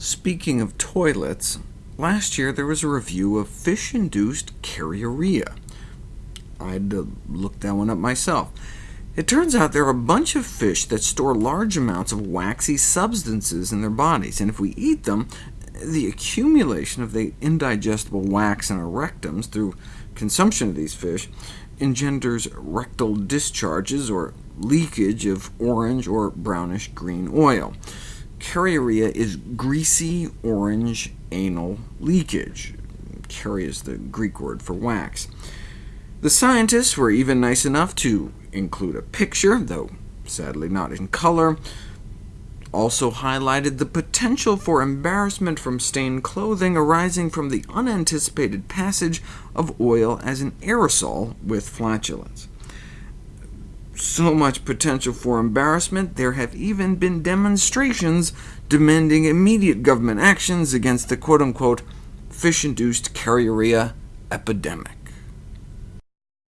Speaking of toilets, last year there was a review of fish-induced keriorrhea. I'd uh, looked that one up myself. It turns out there are a bunch of fish that store large amounts of waxy substances in their bodies, and if we eat them, the accumulation of the indigestible wax in our rectums through consumption of these fish engenders rectal discharges, or leakage of orange or brownish-green oil. Keriorrhea is greasy orange anal leakage. Carry is the Greek word for wax. The scientists were even nice enough to include a picture, though sadly not in color, also highlighted the potential for embarrassment from stained clothing arising from the unanticipated passage of oil as an aerosol with flatulence so much potential for embarrassment, there have even been demonstrations demanding immediate government actions against the quote-unquote fish-induced keriorrhea epidemic.